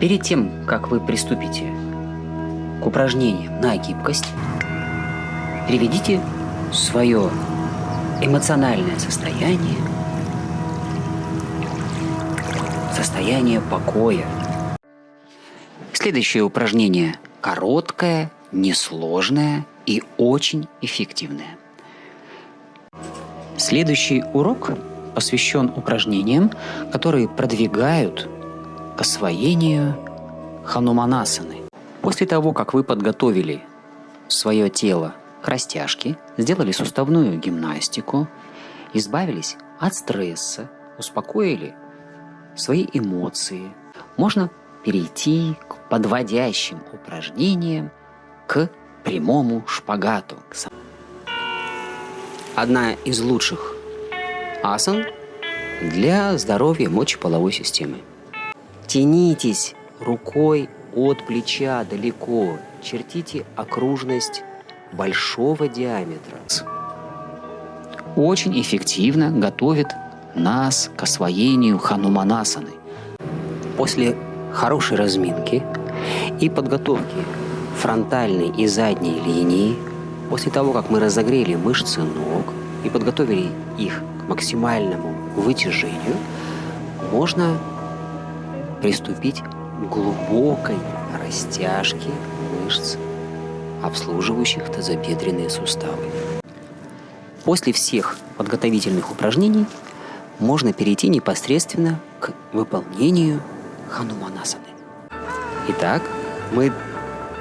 Перед тем, как вы приступите к упражнениям на гибкость, приведите свое эмоциональное состояние, состояние покоя. Следующее упражнение короткое, несложное и очень эффективное. Следующий урок посвящен упражнениям, которые продвигают к освоению хануманасаны. После того, как вы подготовили свое тело к растяжке, сделали суставную гимнастику, избавились от стресса, успокоили свои эмоции, можно перейти к подводящим упражнениям, к прямому шпагату. Одна из лучших асан для здоровья мочеполовой системы. Тянитесь рукой от плеча далеко, чертите окружность большого диаметра. Очень эффективно готовит нас к освоению хануманасаны. После хорошей разминки и подготовки фронтальной и задней линии, после того, как мы разогрели мышцы ног и подготовили их к максимальному вытяжению, можно приступить к глубокой растяжке мышц, обслуживающих тазобедренные суставы. После всех подготовительных упражнений можно перейти непосредственно к выполнению хануманасаны. Итак, мы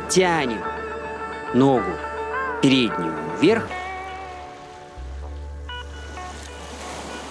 тянем ногу переднюю вверх